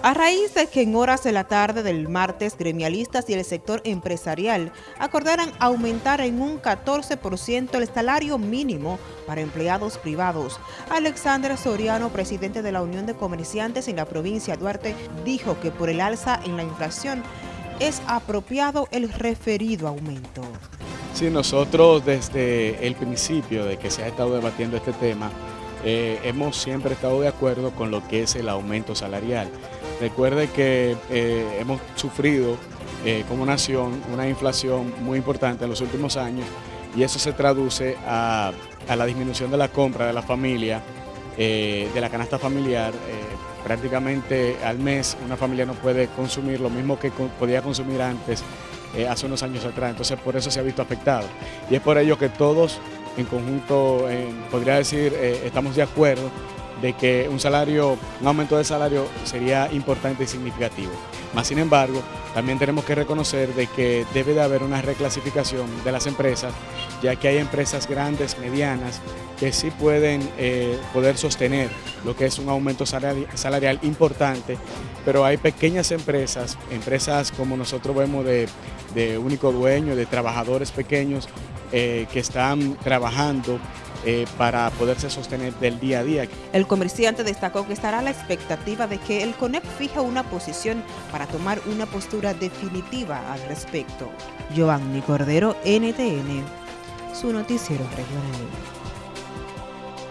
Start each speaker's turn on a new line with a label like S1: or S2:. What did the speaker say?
S1: A raíz de que en horas de la tarde del martes gremialistas y el sector empresarial acordaran aumentar en un 14% el salario mínimo para empleados privados, Alexandra Soriano, presidente de la Unión de Comerciantes en la provincia de Duarte, dijo que por el alza en la inflación es apropiado el referido aumento.
S2: Sí, nosotros desde el principio de que se ha estado debatiendo este tema, eh, hemos siempre estado de acuerdo con lo que es el aumento salarial. Recuerde que eh, hemos sufrido eh, como nación una inflación muy importante en los últimos años y eso se traduce a, la disminución de la compra de la familia, de la canasta familiar. prácticamente al mes una familia no puede consumir lo mismo que podía consumir antes hace unos años atrás, entonces por eso se ha visto afectado. Y es por ello que todos en conjunto, podría decir, eh, estamos de acuerdo de que un salario, un aumento de salario sería importante y significativo. Más sin embargo, también tenemos que reconocer de que debe de haber una reclasificación de las empresas, ya que hay empresas grandes, medianas, que sí pueden eh, poder sostener lo que es un aumento salarial importante, pero hay pequeñas empresas, empresas como nosotros vemos de, de único dueño, de trabajadores pequeños, eh, que están trabajando eh, para poderse sostener del día a día.
S1: El comerciante destacó que estará a la expectativa de que el CONEP fije una posición para tomar una postura definitiva al respecto. Giovanni Cordero, NTN, su noticiero regional.